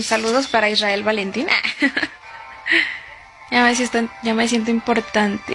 saludos para Israel Valentín. ya, me siento, ya me siento importante.